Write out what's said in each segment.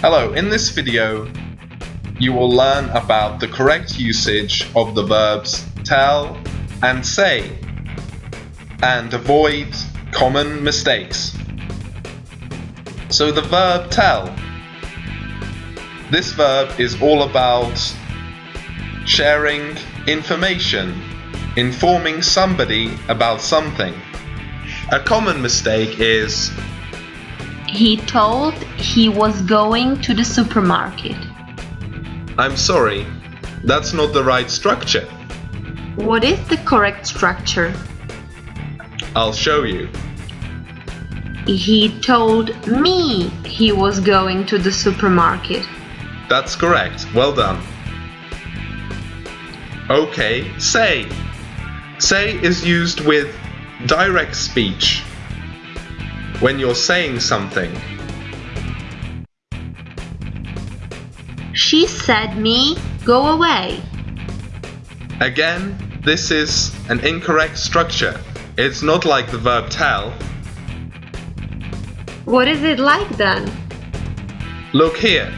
Hello, in this video you will learn about the correct usage of the verbs tell and say and avoid common mistakes. So the verb tell. This verb is all about sharing information, informing somebody about something. A common mistake is He told he was going to the supermarket. I'm sorry, that's not the right structure. What is the correct structure? I'll show you. He told me he was going to the supermarket. That's correct. Well done. Okay, say. Say is used with direct speech when you're saying something. She said me go away. Again, this is an incorrect structure. It's not like the verb tell. What is it like then? Look here.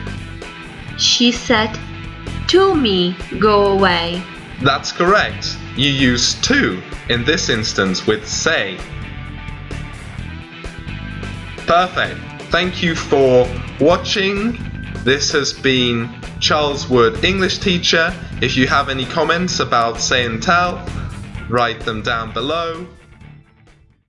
She said to me go away. That's correct. You use to in this instance with say. Perfect. Thank you for watching. This has been Charles Wood, English teacher. If you have any comments about say and tell, write them down below.